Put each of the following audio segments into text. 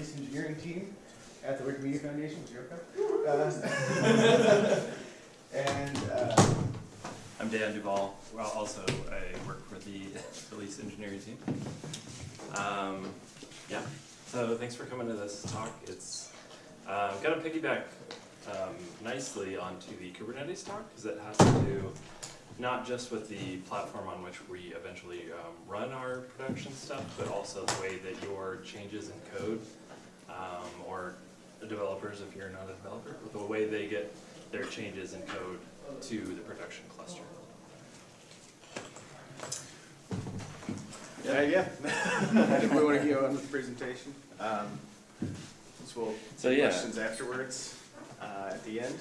release engineering team at the Wikimedia Foundation, with Uh, And, uh, I'm Dan Duval. Well, also I work for the release engineering team. Um, yeah, so thanks for coming to this talk. It's um, going to piggyback um, nicely onto the Kubernetes talk because it has to do not just with the platform on which we eventually um, run our production stuff, but also the way that your changes in code um, or the developers, if you're not a developer, the way they get their changes in code to the production cluster. Yeah, yeah, I we want to go on with the presentation. Um, So we'll So, take yeah. questions afterwards, uh, at the end.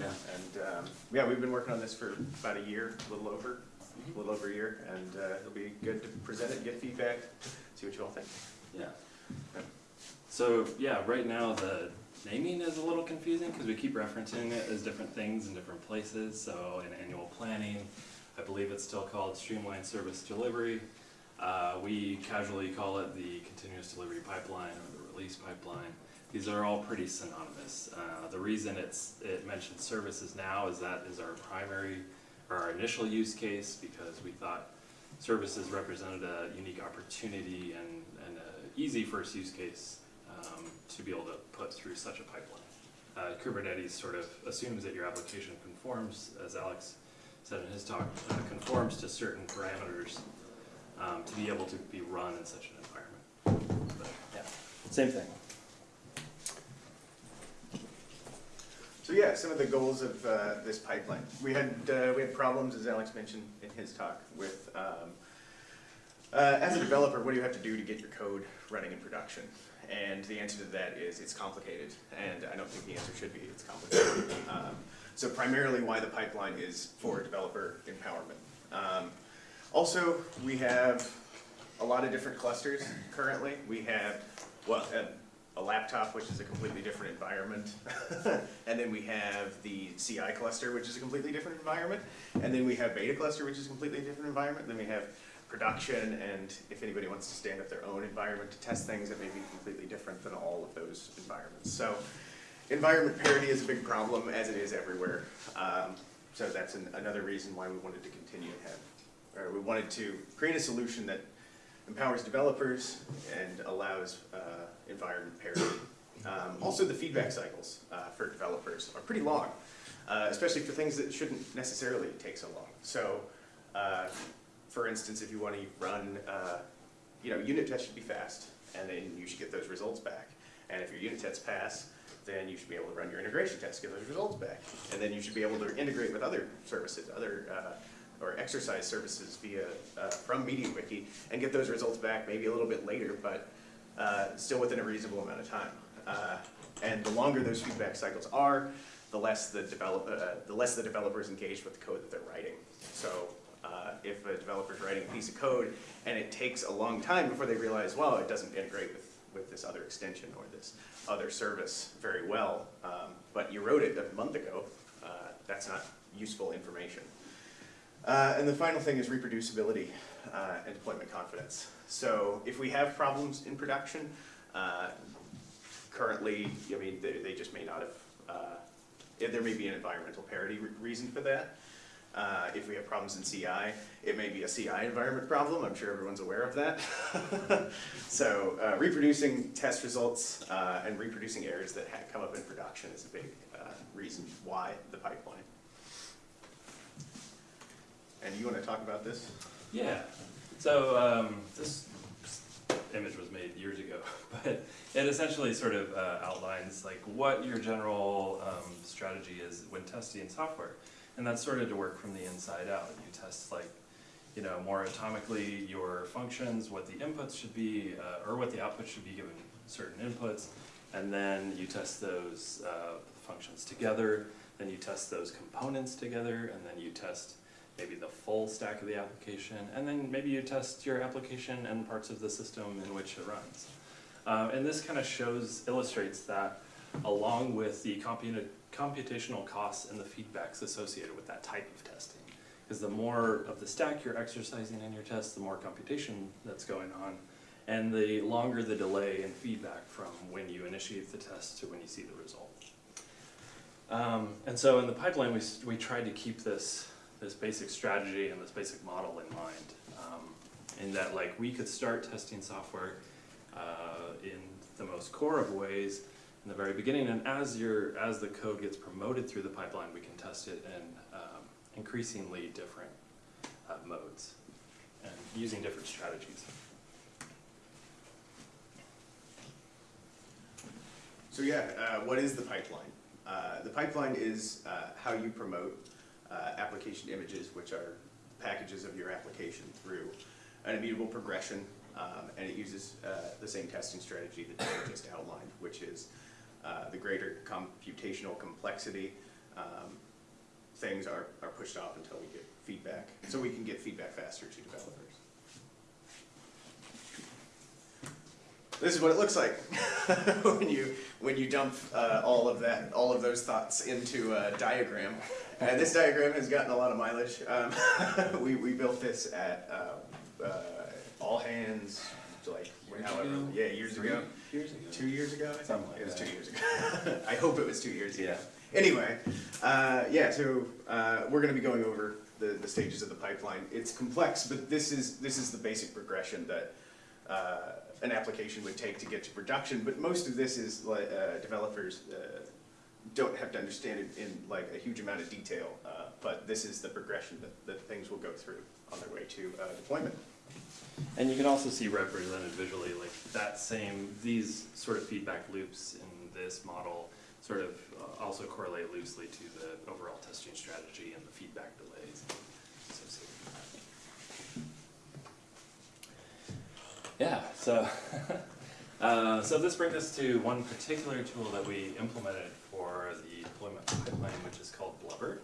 Yeah. And, um, yeah, we've been working on this for about a year, a little over, a little over a year, and uh, it'll be good to present it, get feedback, see what you all think. Yeah. So, yeah, right now the naming is a little confusing because we keep referencing it as different things in different places. So in annual planning, I believe it's still called streamlined service delivery. Uh, we casually call it the continuous delivery pipeline or the release pipeline. These are all pretty synonymous. Uh, the reason it's, it mentions services now is that is our primary, or our initial use case because we thought services represented a unique opportunity and, and an easy first use case um, to be able to put through such a pipeline. Uh, Kubernetes sort of assumes that your application conforms, as Alex said in his talk, uh, conforms to certain parameters um, to be able to be run in such an environment. But, yeah, same thing. So yeah, some of the goals of uh, this pipeline. We had, uh, we had problems, as Alex mentioned in his talk, with, um, uh, as a developer, what do you have to do to get your code running in production? And the answer to that is it's complicated, and I don't think the answer should be it's complicated. Um, So primarily why the pipeline is for developer empowerment. Um, Also, we have a lot of different clusters currently. We have, well, a- a laptop, which is a completely different environment. And then we have the CI cluster, which is a completely different environment. And then we have beta cluster, which is a completely different environment. Then we have production, and if anybody wants to stand up their own environment to test things, it may be completely different than all of those environments. So environment parity is a big problem, as it is everywhere. Um, So that's an- another reason why we wanted to continue or we wanted to create a solution that empowers developers and allows uh, environment parity. Um, Also, the feedback cycles uh, for developers are pretty long, uh, especially for things that shouldn't necessarily take so long. So, uh, for instance, if you want to run, uh, you know, unit tests should be fast, and then you should get those results back. And if your unit tests pass, then you should be able to run your integration tests, get those results back. And then you should be able to integrate with other services, other, uh, or exercise services via, uh, from MediaWiki, and get those results back maybe a little bit later, but uh, still within a reasonable amount of time. Uh, And the longer those feedback cycles are, the less the develop, uh, the less the developers engage with the code that they're writing. So uh, if a developer's writing a piece of code and it takes a long time before they realize, well, it doesn't integrate with, with this other extension or this other service very well, um, but you wrote it a month ago, uh, that's not useful information. Uh, and the final thing is reproducibility uh, and deployment confidence. So if we have problems in production, uh, currently, I mean, they, they just may not have, there may be an environmental parity re- reason for that. Uh, if we have problems in CI, it may be a CI environment problem, I'm sure everyone's aware of that. So uh, reproducing test results uh, and reproducing errors that ha- come up in production is a big uh, reason why the pipeline. And you want to talk about this? Yeah, so um, this image was made years ago, but it essentially sort of uh, outlines like what your general um, strategy is when testing software. And that's sort of to work from the inside out. You test like, you know, more atomically your functions, what the inputs should be, uh, or what the outputs should be given certain inputs. And then you test those uh, functions together, then you test those components together, and then you test maybe the full stack of the application, and then maybe you test your application and parts of the system in which it runs. Uh, and this kind of shows, illustrates that along with the computa- computational costs and the feedbacks associated with that type of testing. Because the more of the stack you're exercising in your test, the more computation that's going on, and the longer the delay in feedback from when you initiate the test to when you see the result. Um, and so in the pipeline, we, we tried to keep this, this basic strategy and this basic model in mind. Um, in that like we could start testing software uh, in the most core of ways in the very beginning, and as your as the code gets promoted through the pipeline, we can test it in um, increasingly different uh, modes and using different strategies. So yeah, uh, what is the pipeline? Uh, the pipeline is uh, how you promote uh, application images, which are packages of your application through an immutable progression, um, and it uses uh, the same testing strategy that Dave just outlined, which is uh, the greater computational complexity. Um, things are, are pushed off until we get feedback, so we can get feedback faster to developers. This is what it looks like when you when you dump uh, all of that all of those thoughts into a diagram. And this diagram has gotten a lot of mileage. Um, we we built this at uh, uh, all hands like Years however ago? yeah years Three ago Years ago. two years ago Something like it was that. two years ago. I hope it was two years ago. Yeah. Anyway, uh, yeah, so uh, we're going to be going over the, the stages of the pipeline. It's complex, but this is this is the basic progression that uh, an application would take to get to production. But most of this is uh, developers uh, don't have to understand it in like a huge amount of detail. Uh, but this is the progression that, that things will go through on their way to uh, deployment. And you can also see represented visually, like that same, these sort of feedback loops in this model sort of uh, also correlate loosely to the overall testing strategy and the feedback delays. Yeah, so, uh, so this brings us to one particular tool that we implemented for the deployment pipeline, which is called Blubber.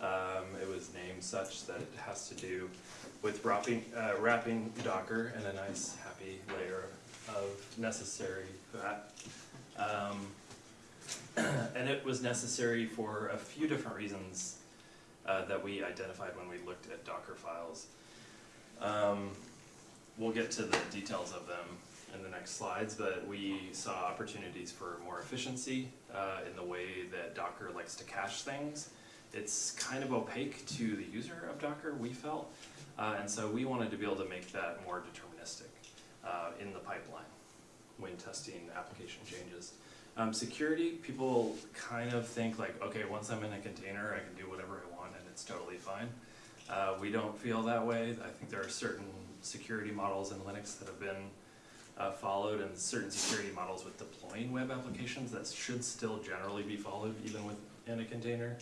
Um, it was named such that it has to do with wrapping, uh, wrapping Docker in a nice, happy layer of necessary fat. Um, and it was necessary for a few different reasons uh, that we identified when we looked at Docker files. Um, we'll get to the details of them in the next slides, but we saw opportunities for more efficiency uh, in the way that Docker likes to cache things. It's kind of opaque to the user of Docker, we felt, uh, and so we wanted to be able to make that more deterministic uh, in the pipeline when testing application changes. Um, security, people kind of think like, okay, once I'm in a container, I can do whatever I want and it's totally fine. Uh, we don't feel that way. I think there are certain security models in Linux that have been uh, followed and certain security models with deploying web applications that should still generally be followed even within a container.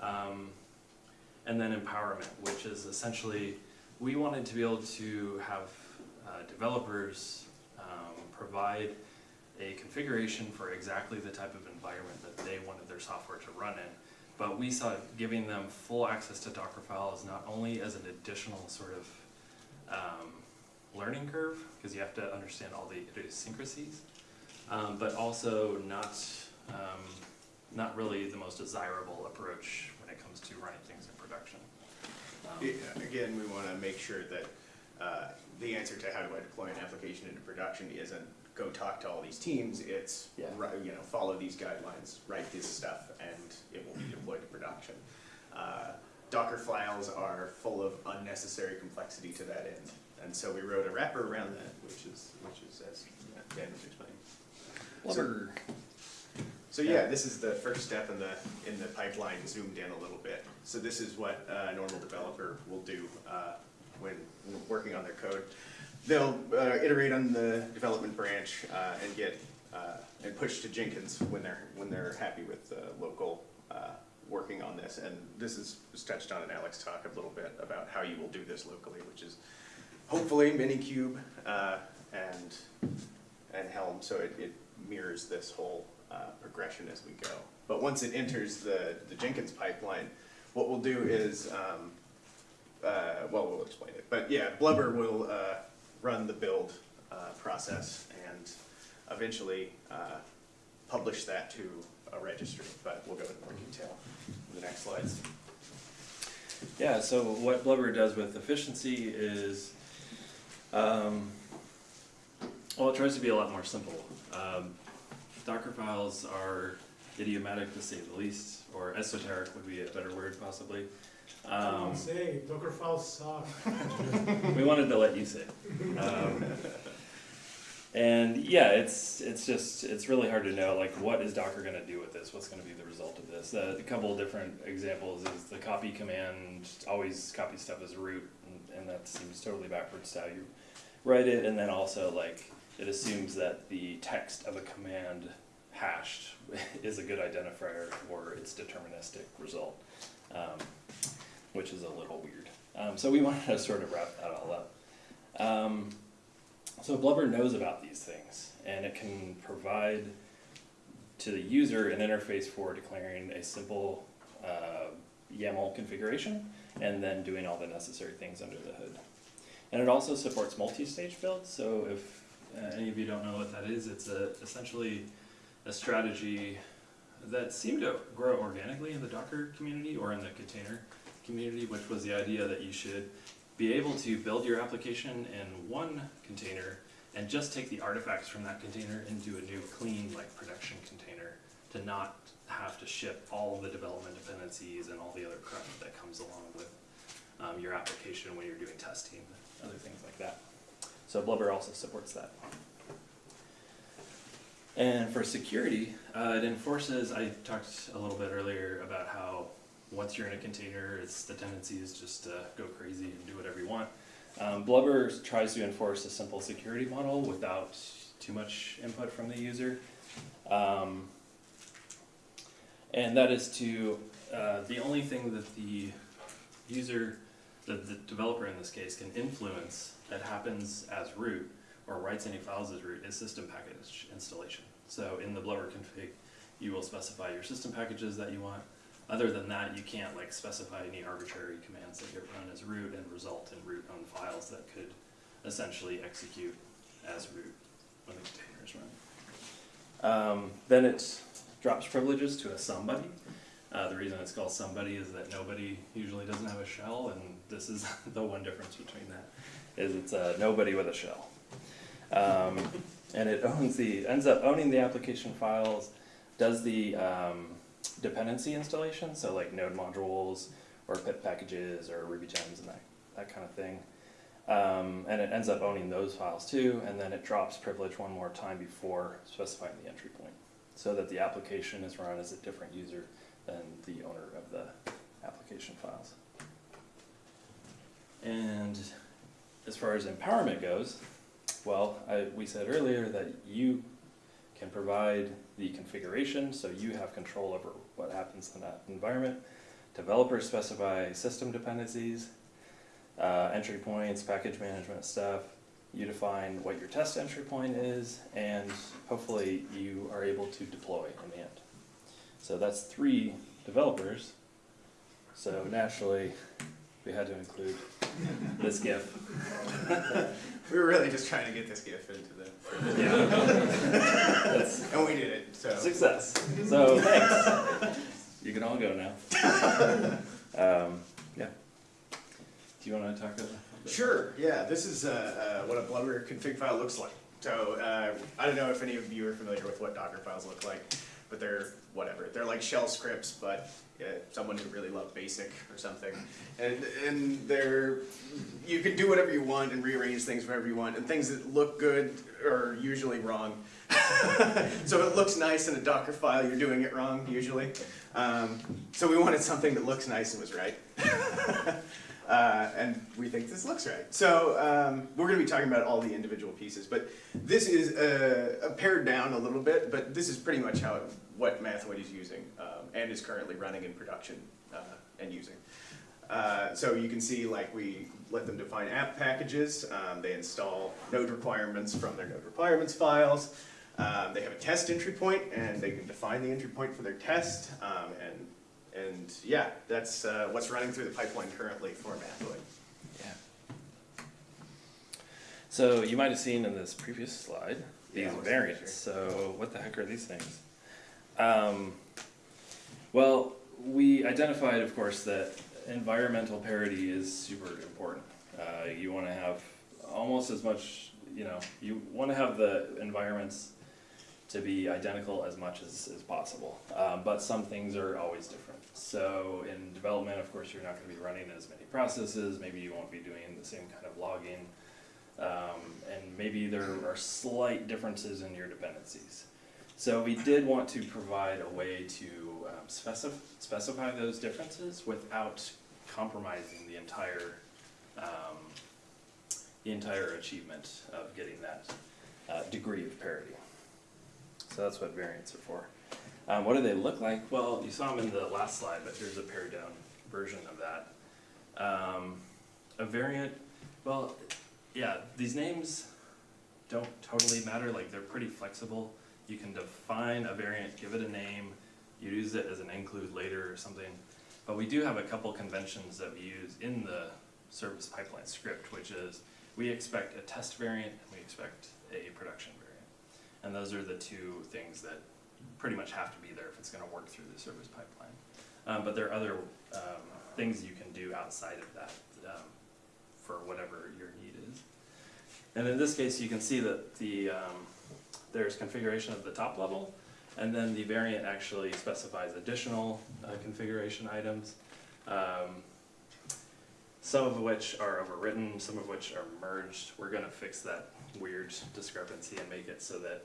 Um, and then empowerment, which is essentially, we wanted to be able to have uh, developers um, provide a configuration for exactly the type of environment that they wanted their software to run in. But we saw giving them full access to Docker files not only as an additional sort of um, learning curve, because you have to understand all the idiosyncrasies, um, but also not, um, not really the most desirable approach when it comes to running things in production. Um, Yeah, Again, we want to make sure that uh, the answer to how do I deploy an application into production isn't go talk to all these teams, it's, Yeah. you know, follow these guidelines, write this stuff, and it will be deployed to production. Uh, Docker files are full of unnecessary complexity to that end, and so we wrote a wrapper around that, which is, which is as Dan was explaining. Blubber. So yeah, this is the first step in the, in the pipeline zoomed in a little bit. So this is what a normal developer will do uh, when working on their code. They'll uh, iterate on the development branch uh, and get, uh, and push to Jenkins when they're, when they're happy with the local uh, working on this. And this is, was touched on in Alex talk a little bit about how you will do this locally, which is hopefully Minikube uh, and, and Helm, so it, it mirrors this whole uh, progression as we go. But once it enters the, the Jenkins pipeline, what we'll do is, um, uh, well, we'll explain it, but yeah, Blubber will uh, run the build uh, process and eventually uh, publish that to a registry, but we'll go into more detail in the next slides. Yeah, so what Blubber does with efficiency is, um, Well, it tries to be a lot more simple. Um, Docker files are idiomatic to say the least, or esoteric would be a better word possibly. Um, Don't say, Docker files suck. we wanted to let you say. Um, and yeah, it's it's just it's really hard to know like what is Docker going to do with this? What's going to be the result of this? Uh, a couple of different examples is the copy command always copy stuff as root, and, and that seems totally backwards to how you write it. And then also like it assumes that the text of a command hashed is a good identifier for its deterministic result, um, which is a little weird. Um, so we wanted to sort of wrap that all up. Um, so Blubber knows about these things, and it can provide to the user an interface for declaring a simple uh, YAML configuration, and then doing all the necessary things under the hood. And it also supports multi-stage builds, so if uh, any of you don't know what that is, it's a, essentially a strategy that seemed to grow organically in the Docker community or in the container community, which was the idea that you should be able to build your application in one container and just take the artifacts from that container do a new clean like production container to not have to ship all the development dependencies and all the other crap that comes along with um, your application when you're doing testing other things like that. So Blubber also supports that. And for security, uh, it enforces, I talked a little bit earlier about how once you're in a container, it's the tendency is just to go crazy and do whatever you want. Um, Blubber tries to enforce a simple security model without too much input from the user. Um, and that is to, uh, the only thing that the user, the, the developer in this case, can influence that happens as root or writes any files as root is system package installation. So in the Blubber config, you will specify your system packages that you want. Other than that, you can't like specify any arbitrary commands that get run as root and result in root owned files that could essentially execute as root when the container is run. Um, then it drops privileges to a somebody. Uh, the reason it's called somebody is that nobody usually doesn't have a shell, and this is the one difference between that is it's a nobody with a shell. Um, and it owns the ends up owning the application files, does the um, dependency installation, so like node modules or pip packages or Ruby gems and that, that kind of thing. Um, and it ends up owning those files too, and then it drops privilege one more time before specifying the entry point, so that the application is run as a different user than the owner of the application files. And as far as empowerment goes, well, I, we said earlier that you can provide the configuration, so you have control over what happens in that environment. Developers specify system dependencies, uh, entry points, package management stuff. You define what your test entry point is, and hopefully you are able to deploy in the end. So that's three developers. So naturally, we had to include this GIF. We were really just trying to get this GIF into the, Yeah. And we did it, so. success. So thanks. You can all go now. Um, yeah. Do you want to talk about that? Sure, yeah, this is uh, uh, what a Blubber config file looks like. So uh, I don't know if any of you are familiar with what Docker files look like, but they're whatever. They're like shell scripts, but uh, someone who really loved BASIC or something. And and they're you can do whatever you want and rearrange things wherever you want. And things that look good are usually wrong. so if it looks nice in a Docker file, you're doing it wrong usually. Um, so we wanted something that looks nice and was right. Uh, and we think this looks right. So um, we're going to be talking about all the individual pieces, but this is uh, pared down a little bit, but this is pretty much how what Mathoid is using um, and is currently running in production uh, and using. Uh, so you can see like we let them define app packages, um, they install node requirements from their node requirements files, um, they have a test entry point and they can define the entry point for their test um, and and yeah, that's uh, what's running through the pipeline currently for Mathoid. Yeah. So you might have seen in this previous slide these Yeah, variants. So what the heck are these things? Um, well, we identified, of course, that environmental parity is super important. Uh, you want to have almost as much. you know, you wanna have the environments to be identical as much as, as possible. Um, but some things are always different. So in development, of course, you're not gonna be running as many processes, maybe you won't be doing the same kind of logging. Um, and maybe there are slight differences in your dependencies. So we did want to provide a way to um, specif- specify those differences without compromising the entire, um, the entire achievement of getting that uh, degree of parity. So that's what variants are for. Um, what do they look like? Well, you saw them in the last slide, but here's a pared down version of that. Um, a variant, well, yeah, these names don't totally matter, like they're pretty flexible. You can define a variant, give it a name, you use it as an include later or something. But we do have a couple conventions that we use in the service pipeline script, which is we expect a test variant and we expect a production variant. And those are the two things that pretty much have to be there if it's gonna work through the service pipeline. Um, but there are other, um, things you can do outside of that, um, for whatever your need is. And in this case, you can see that the, um, there's configuration of the top level, and then the variant actually specifies additional uh, configuration items. Um, some of which are overwritten, some of which are merged. We're gonna fix that weird discrepancy and make it so that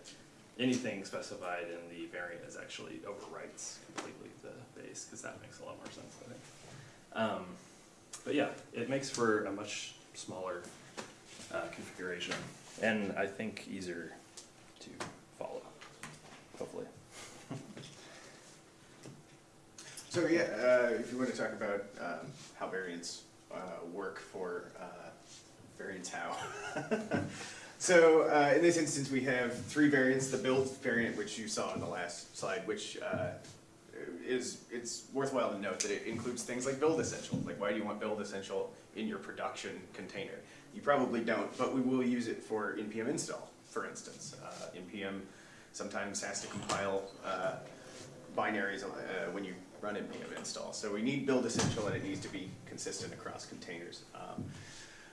anything specified in the variant is actually overwrites completely the base, because that makes a lot more sense, I think. Um, but yeah, it makes for a much smaller uh, configuration, and I think easier to follow, hopefully. So yeah, uh, if you want to talk about um, how variants uh, work for uh, variants how. so uh, in this instance, we have three variants. The build variant, which you saw in the last slide, which uh, is it's worthwhile to note that it includes things like build essential. Like why do you want build essential in your production container? You probably don't, but we will use it for npm install, for instance. Uh, npm sometimes has to compile uh, binaries uh, when you run npm install. So we need build essential and it needs to be consistent across containers. Um,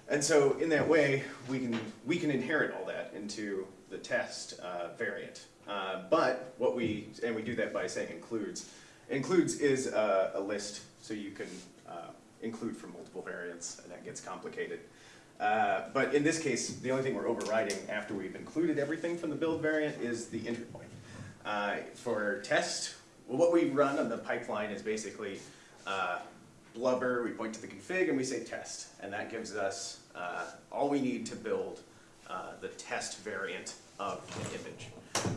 and so in that way, we can, we can inherit all that into the test uh, variant. Uh, but what we, and we do that by saying includes. Includes is a, a list, so you can uh, include from multiple variants, and that gets complicated. Uh, but in this case, the only thing we're overriding after we've included everything from the build variant is the entry point. Uh, for test, what we run on the pipeline is basically uh, blubber, we point to the config and we say test. And that gives us uh, all we need to build uh, the test variant of the image.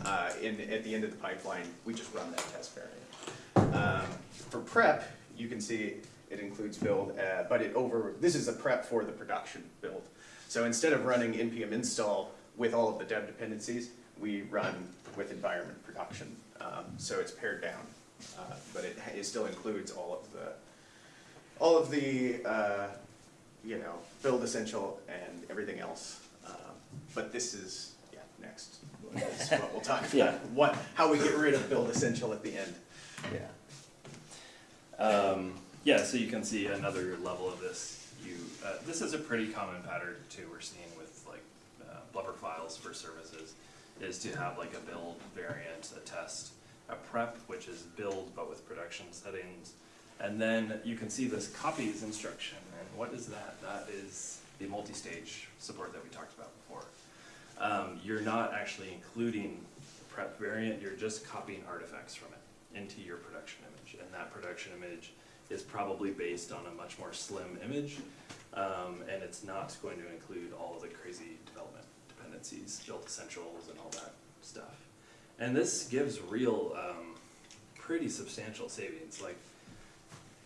Uh, in, at the end of the pipeline, we just run that test variant. Um, for prep, you can see it includes build, uh, but it over, this is a prep for the production build. So instead of running npm install with all of the dev dependencies, we run with environment production. Um, so it's pared down, uh, but it, it still includes all of the, all of the, uh, you know, build essential and everything else. Um, but this is, yeah, next, is what we'll talk about. Yeah. What, how we get rid of build essential at the end. Yeah. Um, yeah, so you can see another level of this. You, uh, this is a pretty common pattern too we're seeing with like uh, blubber files for services, is to have like a build variant, a test, a prep, which is build but with production settings. And then you can see this copies instruction, and what is that? That is the multi-stage support that we talked about before. Um, you're not actually including the prep variant, you're just copying artifacts from it into your production image. And that production image is probably based on a much more slim image, um, and it's not going to include all of the crazy development dependencies, built essentials and all that stuff. And this gives real, um, pretty substantial savings, like,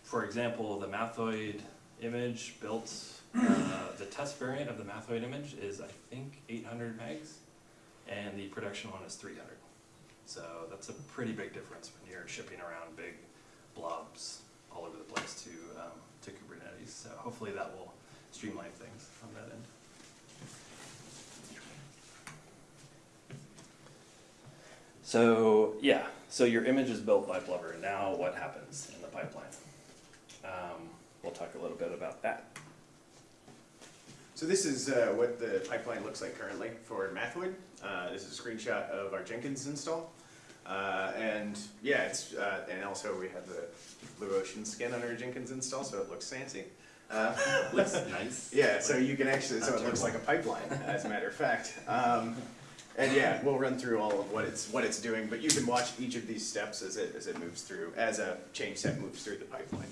for example, the Mathoid image built, uh, the test variant of the Mathoid image is, I think, eight hundred megs, and the production one is three hundred. So that's a pretty big difference when you're shipping around big blobs all over the place to, um, to Kubernetes. So hopefully that will streamline things on that end. So, yeah, so your image is built by Blubber. Now what happens in the pipeline? Um, we'll talk a little bit about that. So this is uh, what the pipeline looks like currently for Mathoid. Uh, This is a screenshot of our Jenkins install. Uh, And yeah, it's, uh, and also we have the Blue Ocean skin on our Jenkins install, so it looks fancy. Uh, Looks nice. Yeah, so you can actually, so it looks like a pipeline, as a matter of fact. Um, And yeah, we'll run through all of what it's, what it's doing, but you can watch each of these steps as it, as it moves through, as a change set moves through the pipeline.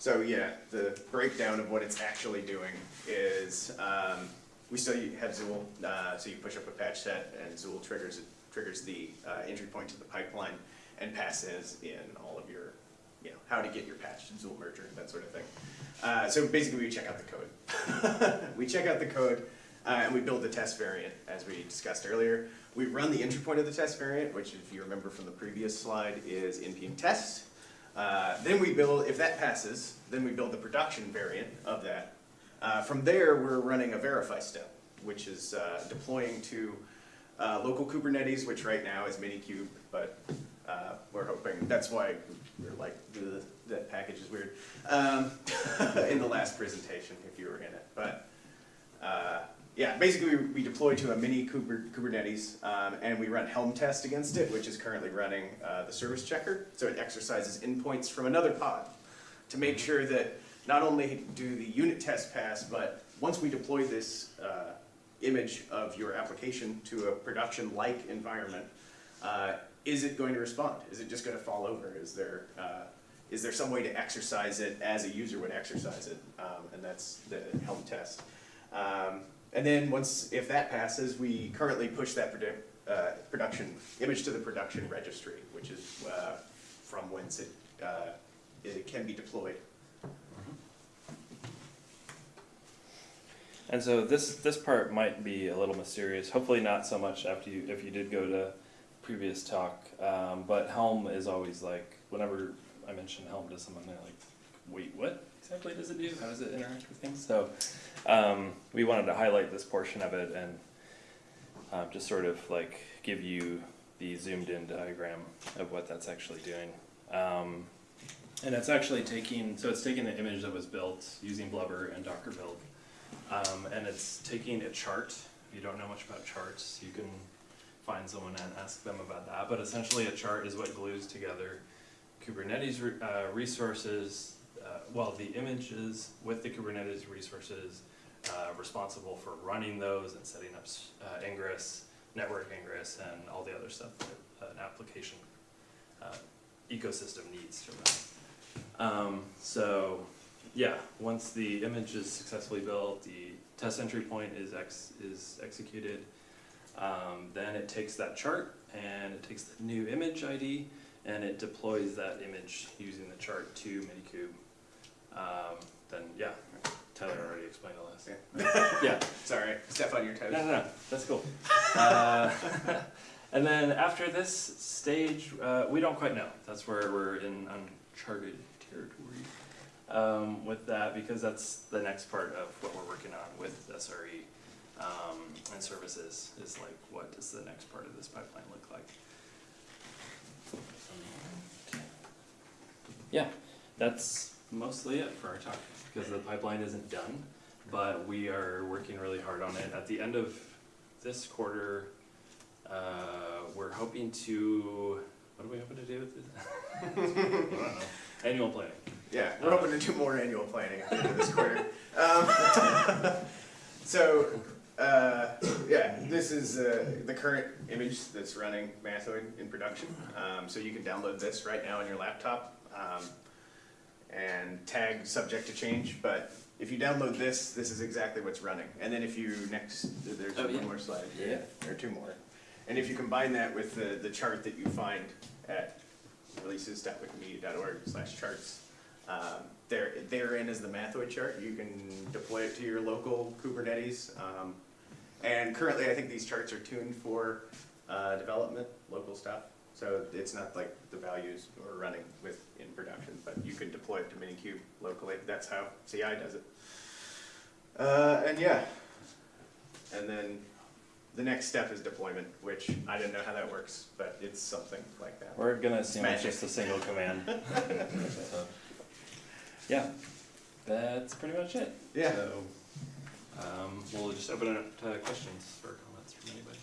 So yeah, the breakdown of what it's actually doing is, um, we still have Zuul, uh, so you push up a patch set and Zuul triggers, triggers the, uh, entry point to the pipeline and passes in all of your, you know, how to get your patch to Zuul merger, that sort of thing. Uh, so basically we check out the code. We check out the code, uh, and we build the test variant, as we discussed earlier. We run the entry point of the test variant, which if you remember from the previous slide is npm test. Uh, then we build, if that passes, then we build the production variant of that. Uh, from there, we're running a verify step, which is uh, deploying to uh, local Kubernetes, which right now is Minikube, but uh, we're hoping, that's why we're like, that package is weird, um, in the last presentation, if you were in it. But yeah, basically, we- we deploy to a mini Kuber- Kubernetes, um, and we run Helm test against it, which is currently running uh, the service checker. So it exercises endpoints from another pod to make sure that not only do the unit tests pass, but once we deploy this uh, image of your application to a production-like environment, uh, is it going to respond? Is it just going to fall over? Is there uh, is there some way to exercise it as a user would exercise it? Um, and that's the Helm test. Um, and then once, if that passes, we currently push that uh, production, image to the production registry, which is uh, from whence it, uh, it can be deployed. And so this this part might be a little mysterious. Hopefully not so much after you if you did go to previous talk. Um, but Helm is always like whenever I mention Helm to someone, they're like, "Wait, what exactly does it do? How does it interact with things?" So um, we wanted to highlight this portion of it and um, just sort of like give you the zoomed in diagram of what that's actually doing. Um, and it's actually taking so it's taking the image that was built using Blubber and Docker build. Um, and it's taking a chart. If you don't know much about charts, you can find someone and ask them about that. But essentially, a chart is what glues together Kubernetes re- uh, resources, uh, well, the images with the Kubernetes resources uh, responsible for running those and setting up uh, ingress, network ingress, and all the other stuff that an application uh, ecosystem needs from that. Um, so yeah, once the image is successfully built, the test entry point is ex- is executed, um, then it takes that chart and it takes the new image ID and it deploys that image using the chart to Minikube. Um, then yeah, Tyler already explained all this. Yeah, Sorry, step on your toes. no, no, no, that's cool. Uh, and then after this stage, uh, we don't quite know. That's where we're in uncharted territory um, with that because that's the next part of what we're working on with SRE um, and services is like what does the next part of this pipeline look like? Yeah, that's mostly it for our talk because the pipeline isn't done, but we are working really hard on it. At the end of this quarter, uh, we're hoping to, what are we hoping to do with this? I don't know. Annual planning. Yeah, we're hoping to do more annual planning at the end of this quarter. Um, So, uh, yeah, this is uh, the current image that's running Mathoid in production. Um, So you can download this right now on your laptop um, and tag subject to change, but if you download this, this is exactly what's running. And then if you next, there's Oh, yeah. one more slide, Yeah. or two more. And if you combine that with the, the chart that you find at releases.wikimedia.org slash charts, um, there, therein is the Mathoid chart. You can deploy it to your local Kubernetes. Um, and currently, I think these charts are tuned for uh, development, local stuff. So it's not like the values are running with in production, but you can deploy it to Minikube locally. That's how CI does it. Uh, and yeah, and then the next step is deployment, which I didn't know how that works, but it's something like that. We're gonna assume it's just a single command. So, Yeah, That's pretty much it. Yeah. So, Um, we'll just open it up to questions or comments from anybody.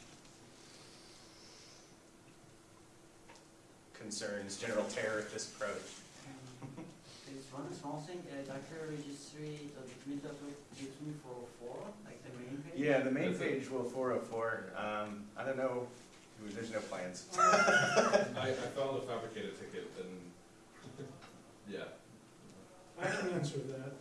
Concerns, general terror with this approach. Um, There's one small thing, uh, Docker registry, the document that gives me for like the main page. Yeah, the main page will four oh four, um, I don't know, there's no plans. I, I filed a Phabricator ticket and, yeah. I can answer that.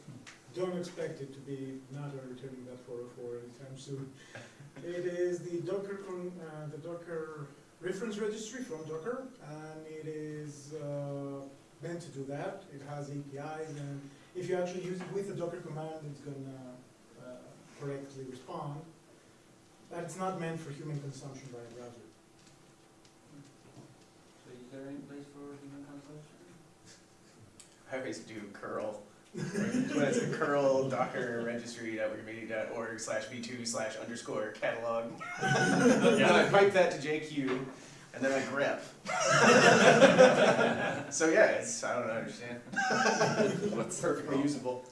Don't expect it to be not returning that four oh four anytime soon. It is the Docker, con- uh, the Docker reference registry from Docker, and it is, uh, meant to do that. It has APIs, and if you actually use it with the Docker command, it's gonna, uh, correctly respond. But it's not meant for human consumption by a browser. So is there any place for human consumption? I always do curl. What is it, curl docker registry org slash v two slash underscore catalog. And then I pipe that to JQ, and then I grep. So yeah, it's, I don't understand. What's Perfectly usable.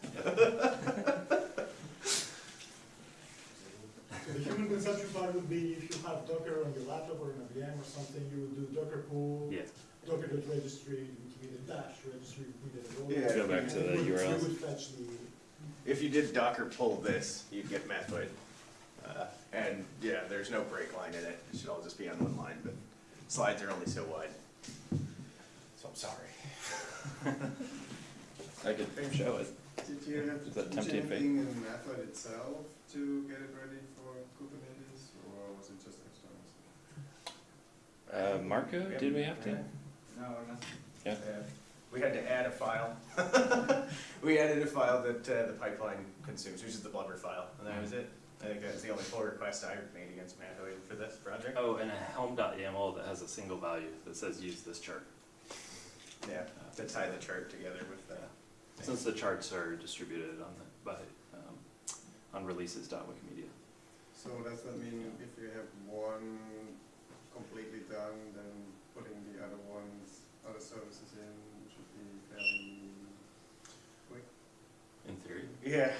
So the human consumption part would be if you have Docker on your laptop or in a VM or something, you would do Docker pull, Yeah, docker.registry, Wikimedia dash, registry, Wikimedia role. Yeah. Go back to the And it would- URLs. It would fetch the, If you did docker pull this, you'd get Mathoid. Uh, And yeah, there's no break line in it, it should all just be on one line, but slides are only so wide. So I'm sorry. I could show it. Did you have Is to that change tempting fate? anything in Mathoid itself to get it ready for Kubernetes, or was it just external? Uh, Marco, did we have to? No, nothing. Yeah. We had to add a file. We added a file that uh, the pipeline consumes, which is the blubber file, and that was it. I think that's the only pull request I made against Mathoid for this project. oh, and a helm.yaml that has a single value that says use this chart. Yeah, to tie the chart together with the. Since the charts are distributed on the, by, um, on releases.wikimedia. So does that mean if you have one completely done, then putting the other ones, other services in should be fairly quick? In theory. Yeah,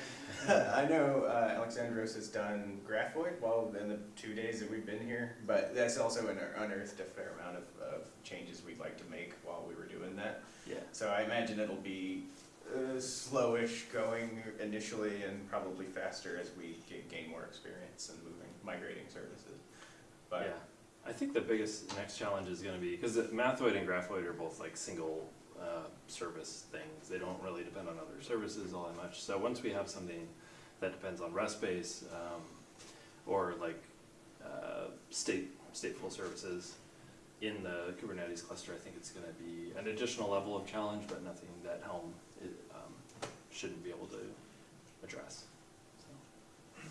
I know uh, Alexandros has done Graphoid well in the two days that we've been here, but that's also unearthed a fair amount of, of changes we'd like to make while we were doing that. Yeah. So I imagine it'll be uh, slowish going initially and probably faster as we gain more experience in moving, migrating services. But Yeah, I think the biggest next challenge is gonna be, cause Mathoid and Graphoid are both like single, uh, service things. They don't really depend on other services all that much. So once we have something that depends on RESTBase, um, or like, uh, state, stateful services in the Kubernetes cluster, I think it's gonna be an additional level of challenge, but nothing that Helm, i um, shouldn't be able to address, so.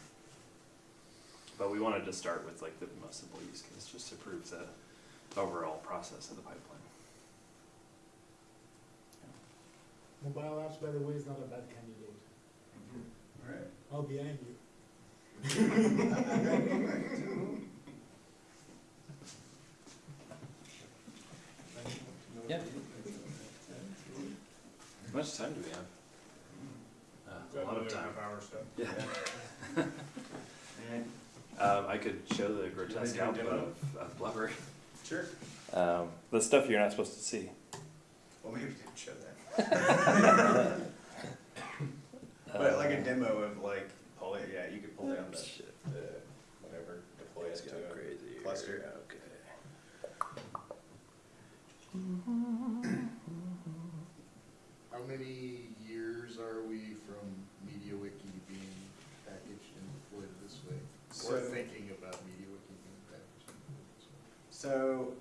But we wanted to start with like the most simple use case, just to prove the overall process of the pipeline. mobile apps, by the way, is not a bad candidate. Alright. I'll be angry. Yeah. How much time do we have? Uh, a lot of time. Our stuff. Yeah. and Um, I could show the grotesque do output demo? of, of blubber. sure, Um, the stuff you're not supposed to see. well maybe we didn't show that. But like a Um, demo of like, pull it, yeah, you could pull down the, the, whatever, deploy it It's to a crazy. cluster. Okay. How many years are we from MediaWiki being packaged and deployed this way? Or So- thinking about MediaWiki being packaged and deployed? So,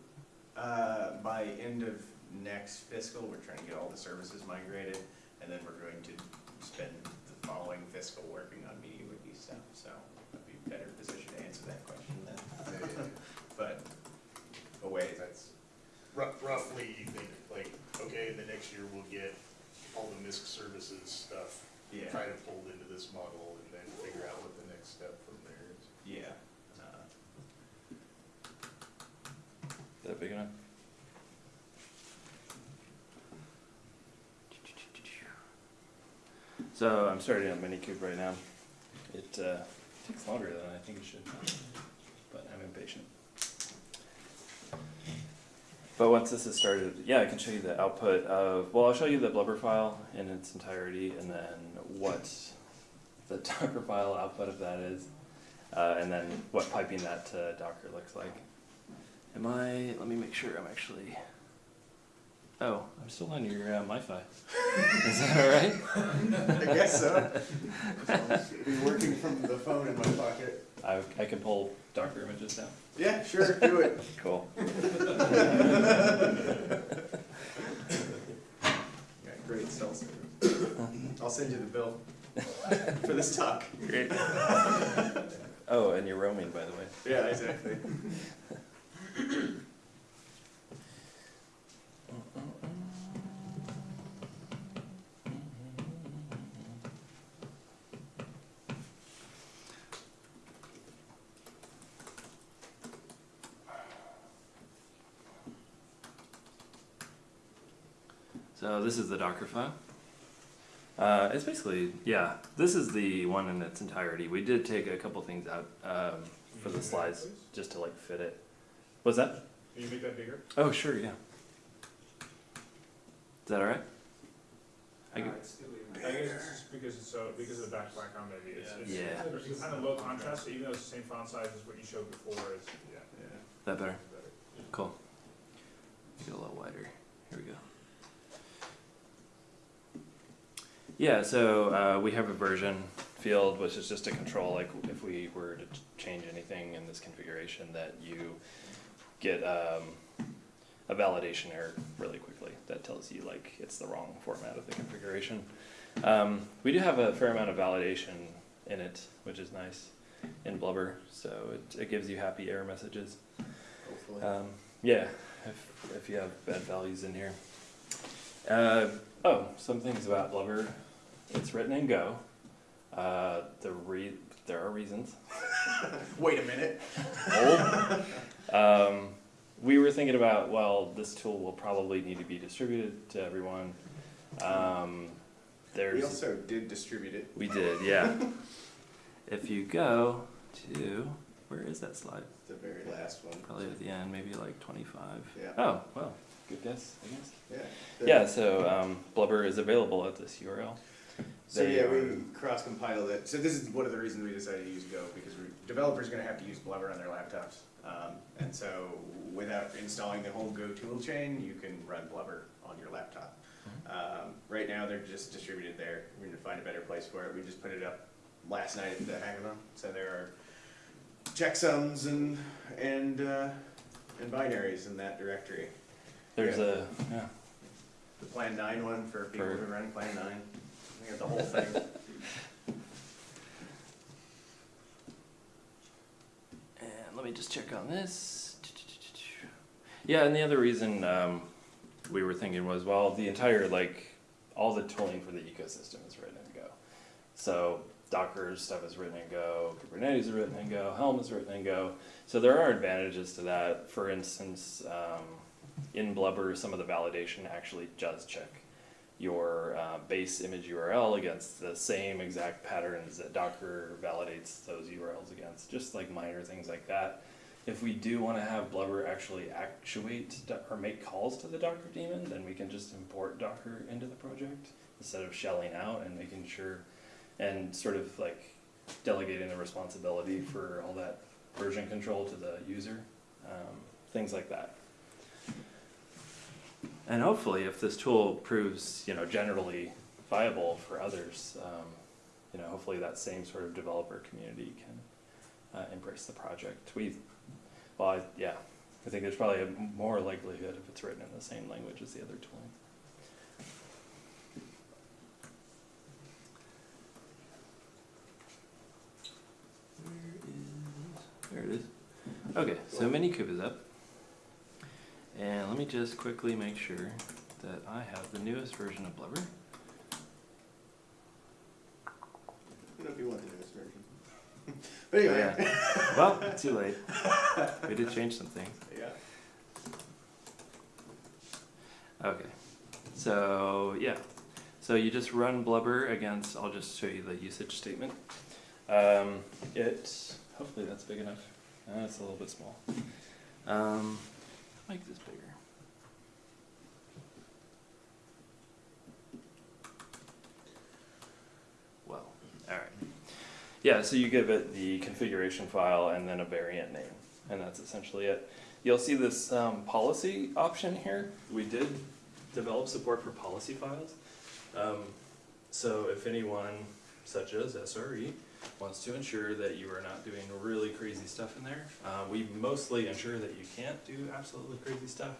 uh, by end of next fiscal, we're trying to get all the services migrated, and then we're going to spend the following fiscal working on MediaWiki stuff, so I'd be better positioned to answer that question then. But, away, that's, Rough- Roughly, you think, like, okay, the next year we'll get all the MISC services stuff, yeah, try to fold into this model, and then figure out what the next step from there is. yeah. Uh, Is that big enough? So I'm starting on Minikube right now. It uh, takes longer than I think it should, but I'm impatient. But once this is started, yeah, I can show you the output of, well, I'll show you the blubber file in its entirety and then what the Docker file output of that is. Uh, and then what piping that to Docker looks like. Am I, let me make sure I'm actually, oh, I'm still on your uh, MiFi. Is that all right? I guess so. Be working from the phone in my pocket. I, I can pull Docker images down. Yeah, sure, do it. Cool. Yeah, great cell service. I'll send you the bill for this talk. Great. Oh, and you're roaming, by the way. Yeah, exactly. So this is the Docker file. Uh, it's basically, yeah, this is the one in its entirety. We did take a couple things out um, for the slides just to like fit it. What's that? Can you make that bigger? Oh, sure, yeah. Is that all right? I could- I guess it's just because it's so, because of the back background maybe, it's, it's, Yeah. it's kind of low contrast, so even though it's the same font size as what you showed before, it's, yeah. that better? better. Cool. Make it a little wider. Here we go. Yeah, so uh, we have a version field, which is just a control, like, if we were to change anything in this configuration, that you get um, a validation error really quickly. That tells you, like, it's the wrong format of the configuration. Um, we do have a fair amount of validation in it, which is nice in Blubber, so it, it gives you happy error messages. Hopefully. Um, yeah, if, if you have bad values in here. Uh, oh, some things about Blubber. It's written in Go. Uh, the re- there are reasons. Wait a minute. Old. um, we were thinking about, well, this tool will probably need to be distributed to everyone. Um, there's We also did distribute it. we did, yeah. if you go to where is that slide? The very last one. Probably at the end, maybe like 25. Yeah. Oh, well, good guess, I guess. Yeah. Yeah, so um, Blubber is available at this URL. So They yeah, are- we cross-compiled it. So this is one of the reasons we decided to use Go because we, developers are going to have to use Blubber on their laptops, um, and so without installing the whole Go tool chain, you can run Blubber on your laptop. Um, right now, they're just distributed there. We're going to find a better place for it. We just put it up last night at the hackathon. So there are checksums and and uh, and binaries in that directory. There's Yeah. a yeah. The Plan Nine one for people For- who run Plan Nine. We got the whole thing. Let me just check on this. Yeah, and the other reason um, we were thinking was, well, the entire like all the tooling for the ecosystem is written in Go. So Docker stuff is written in Go, Kubernetes is written in Go, Helm is written in Go. So there are advantages to that. For instance, um, in Blubber, some of the validation actually does check your uh, base image URL against the same exact patterns that Docker validates those URLs against, just like minor things like that. If we do want to have Blubber actually actuate or make calls to the Docker daemon, then we can just import Docker into the project instead of shelling out and making sure and sort of like delegating the responsibility for all that version control to the user, um, things like that. And hopefully, if this tool proves, you know, generally viable for others, um, you know, hopefully that same sort of developer community can uh, embrace the project. We, well, I, yeah, I think there's probably a more likelihood if it's written in the same language as the other tooling. Where is, there it is. Okay, so Minikube is up. And let me just quickly make sure that I have the newest version of Blubber. I don't know if you want the newest version. but anyway. Well, too late. We did change some things. Yeah. Okay. So, yeah. So you just run Blubber against, I'll just show you the usage statement. Um, it, hopefully that's big enough. Uh, it's a little bit small. Um, make this bigger. Well, alright. Yeah, so you give it the configuration file and then a variant name, and that's essentially it. You'll see this um, policy option here. We did develop support for policy files. Um, so if anyone, such as SRE, wants to ensure that you are not doing really crazy stuff in there, uh, we mostly ensure that you can't do absolutely crazy stuff.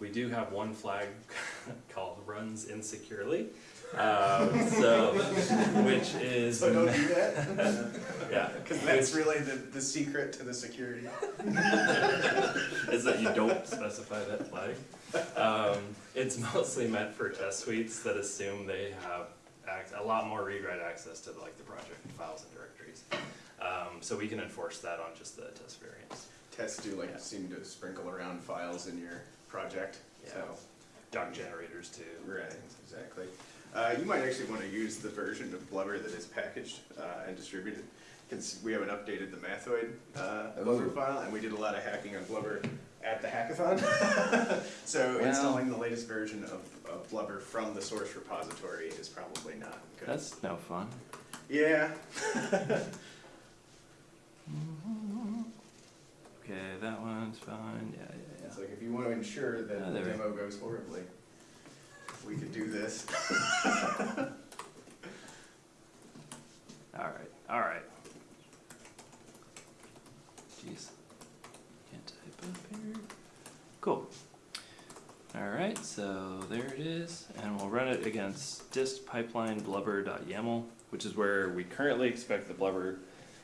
We do have one flag called runs insecurely, um, so, which is, So don't do that? yeah. Because that's really the, the secret to the security. is that you don't specify that flag. Um, it's mostly meant for test suites that assume they have ac- a lot more read-write access to like the project files and directories. Um, so we can enforce that on just the test variants. Tests do like Yeah. seem to sprinkle around files in your project, so. Yeah. Doc generators too. Right, exactly. Uh, you might actually want to use the version of Blubber that is packaged uh, and distributed. Because we haven't updated the Mathoid uh, Blubber file, and we did a lot of hacking on Blubber at the hackathon. so Well- installing the latest version of, of Blubber from the source repository is probably not good. That's no fun. yeah. Okay, that one's fine. Yeah, yeah, yeah. It's like if you want to ensure that Ah, the there we- demo goes horribly, we could do this. All right, all right. Jeez, can't type up here. Cool. All right, so there it is, and we'll run it against dist pipeline blubber.yaml, which is where we currently expect the blubber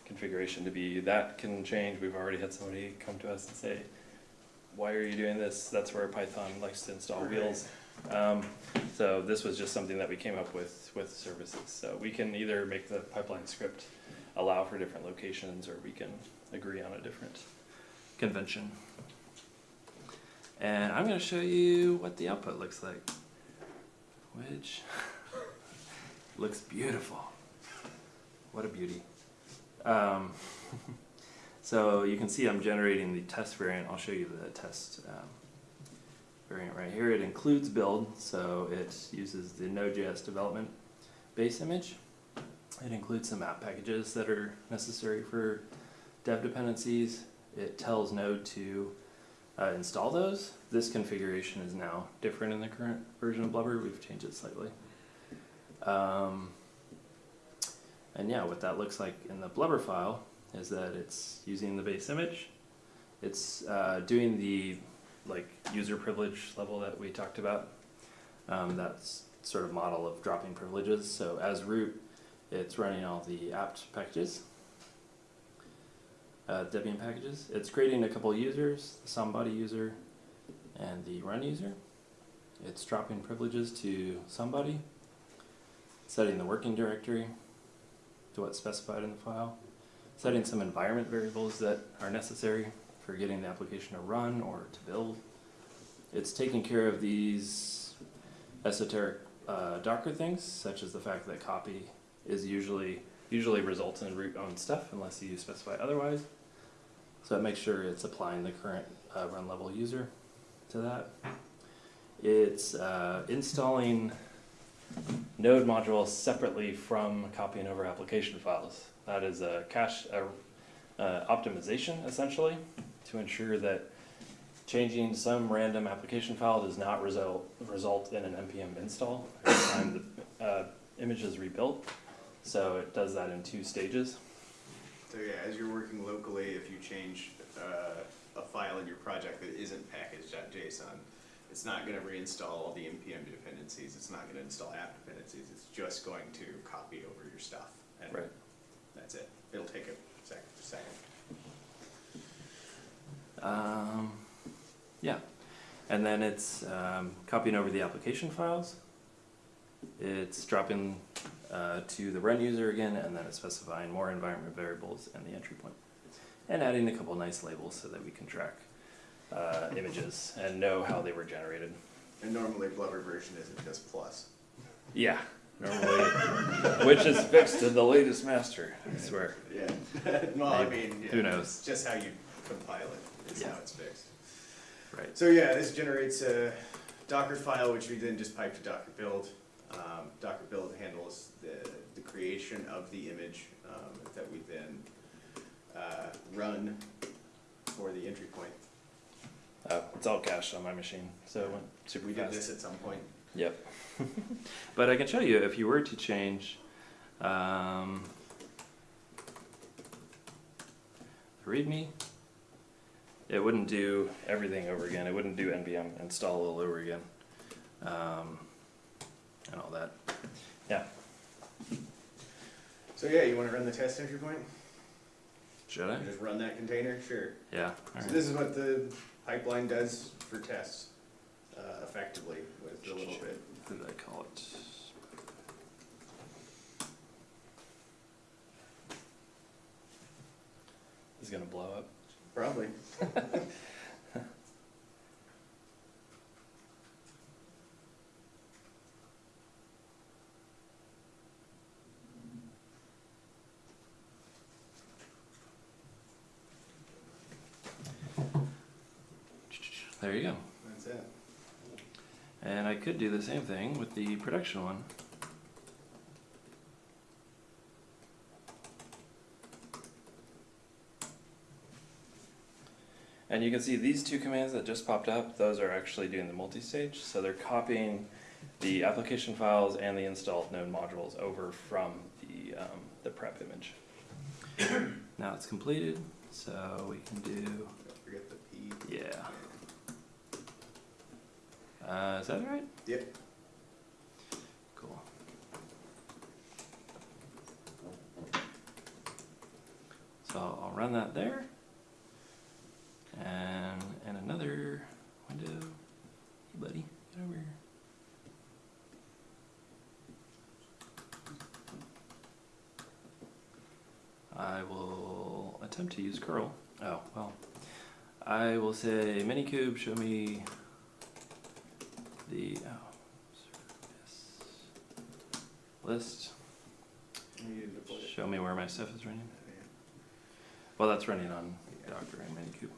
configuration to be. That can change. We've already had somebody come to us and say, "Why are you doing this?" That's where Python likes to install Right. wheels. Um, so this was just something that we came up with with services. So we can either make the pipeline script allow for different locations, or we can agree on a different convention. And I'm going to show you what the output looks like, which looks beautiful. What a beauty. Um, so you can see I'm generating the test variant. I'll show you the test um, variant right here. It includes build, so it uses the Node.js development base image. It includes some apt packages that are necessary for dev dependencies. It tells Node to uh, install those. This configuration is now different in the current version of Blubber. We've changed it slightly. Um, and yeah, what that looks like in the Blubber file is that it's using the base image. It's uh, doing the like user privilege level that we talked about. Um, that's sort of model of dropping privileges. So as root, it's running all the apt packages, uh, Debian packages. It's creating a couple users, the somebody user and the run user. It's dropping privileges to somebody, setting the working directory to what's specified in the file, setting some environment variables that are necessary for getting the application to run or to build. It's taking care of these esoteric uh, Docker things, such as the fact that copy is usually usually results in root owned stuff unless you specify otherwise. So it makes sure it's applying the current uh, run level user to that. It's uh, installing node modules separately from copying over application files. That is a cache uh, uh, optimization essentially to ensure that changing some random application file does not result result in an npm install every time the uh, image is rebuilt. So it does that in two stages. So yeah, as you're working locally, if you change uh, a file in your project that isn't package.json, it's not going to reinstall all the npm dependencies. It's not going to install apt dependencies. It's just going to copy over your stuff, and Right. that's it. It'll take a second. second. Um, yeah, and then it's um, copying over the application files. It's dropping uh, to the run user again, and then it's specifying more environment variables and the entry point, and adding a couple nice labels so that we can track uh, images and know how they were generated. And normally Blubber version isn't just plus. Yeah, normally, which is fixed to the latest master, I swear. Yeah. Well, I mean, yeah, Who knows? Just how you compile it, is how it's fixed. Right. So yeah, this generates a Docker file, which we then just pipe to Docker build. Um, Docker build handles the, the creation of the image, um, that we then, uh, run for the entry point. Uh, it's all cached on my machine, so it went super We fast. did this at some point. Yep. but I can show you if you were to change um, the README, it wouldn't do everything over again. It wouldn't do npm install all over again, um, and all that. Yeah. So yeah, you wanna run the test entry point? Should I? Just run that container? Sure. Yeah. All So right. this is what the pipeline does for tests, uh, effectively, with a little bit. What did I call it? it? Is it gonna blow up? Probably. There you go. That's it. And I could do the same thing with the production one. And you can see these two commands that just popped up, those are actually doing the multi-stage. So they're copying the application files and the installed node modules over from the, um, the prep image. now it's completed, so we can do, Don't forget the P. yeah. Uh, is that right? Yep. Cool. So I'll run that there. And in another window, hey buddy, get over here. I will attempt to use curl. Oh, well. I will say minikube, show me the, oh, service list. You need to deploy it. Show me where my stuff is running. Well, that's running on Docker and Minikube.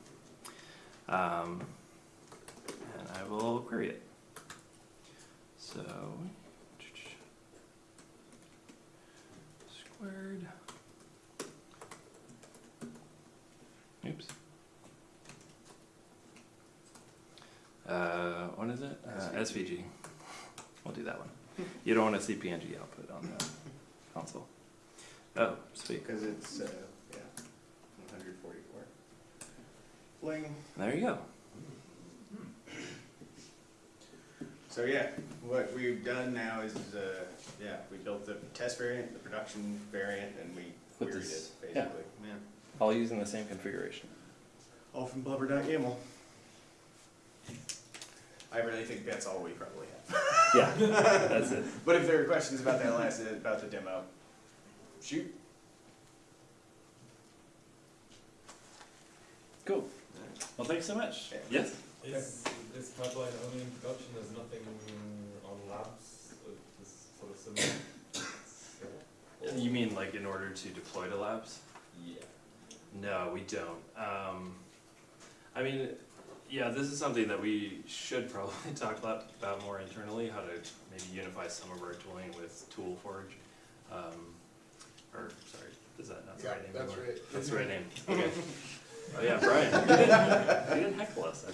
Um, and I will query it. So, squared. Oops. Uh, what is it? Uh, SVG. We'll do that one. You don't want a CPNG output on the console. Oh, sweet. Because it's, uh, yeah, one hundred forty-four. Fling. There you go. So yeah, what we've done now is, uh, yeah, we built the test variant, the production variant, and we With queried it, this- basically, yeah. yeah. All using the same configuration. All from blubber.yaml. I really think that's all we probably have. Yeah, that's it. But if there are questions about that last, about the demo, shoot. Cool. Well, thanks so much. Yeah. Yes. Is this pipeline only in production, there's nothing on labs, this sort of similar? You mean like in order to deploy to labs? Yeah. No, we don't. Um, I mean, yeah, this is something that we should probably talk about, about more internally, how to maybe unify some of our tooling with ToolForge. Um, or, sorry, is that not the Yeah, right name that's anymore? right. That's the right name, okay. Oh yeah, Brian, you didn't, you didn't heckle us,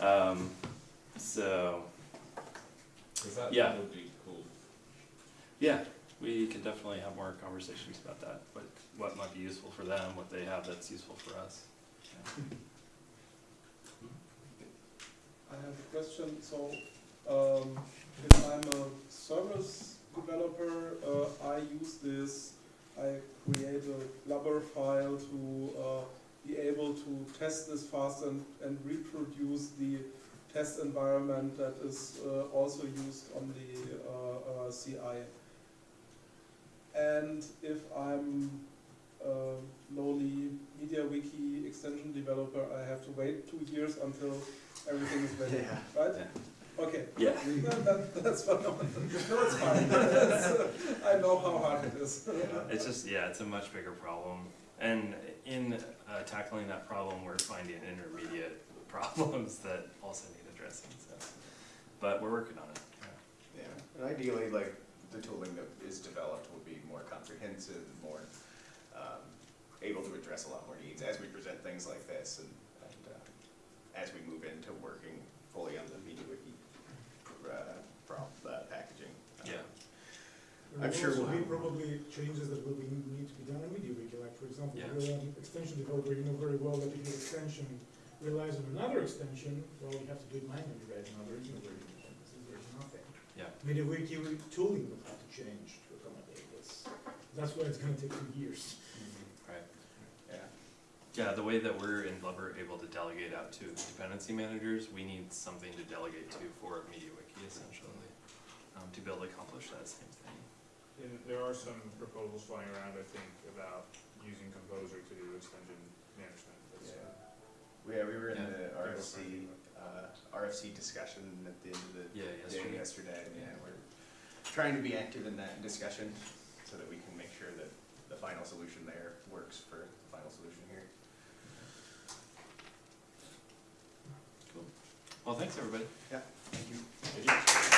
Um, so, that, Yeah. that would be cool. yeah, we can definitely have more conversations about that, what, what might be useful for them, what they have that's useful for us. I have a question, so, um, if I'm a service developer, uh, I use this, I create a blubber file to, uh, be able to test this fast and, and reproduce the test environment that is, uh, also used on the, uh, uh, CI. And if I'm a lowly MediaWiki extension developer, I have to wait two years until everything is ready, Yeah. right? Yeah. Okay. Yeah. That, that, that's fine. No, it's fine. That's- I know how hard it is. It's just, yeah, it's a much bigger problem. And in uh, tackling that problem, we're finding intermediate problems that also need addressing, so. But we're working on it. Yeah, and ideally, like, the tooling that is developed will be more comprehensive, more, um, able to address a lot more needs as we present things like this and, and, uh, as we move into working fully on the MediaWiki, uh, pro- uh, packaging. Yeah. There I'm sure also we'll be probably changes that will be, need to be done in MediaWiki, like for example, Yeah. you're an extension developer, you know very well that if your extension relies on another extension, well, you have to do it manually, right, in other original version, this is nothing. Yeah. MediaWiki tooling will have to change to accommodate this, that's why it's gonna take two years. Right. Yeah, Yeah, the way that we're in Blubber able to delegate out to dependency managers, we need something to delegate to for MediaWiki essentially, um, to be able to accomplish that same thing. And there are some proposals flying around, I think, about using Composer to do extension management. That's, uh, we, yeah, we were in Yeah. the RFC, uh, RFC discussion at the end of the Yeah, day yesterday. yesterday, and yeah, we're trying to be active in that discussion so that we can make sure that the final solution there works for the final solution here. Well, thanks, everybody. Yeah, thank you.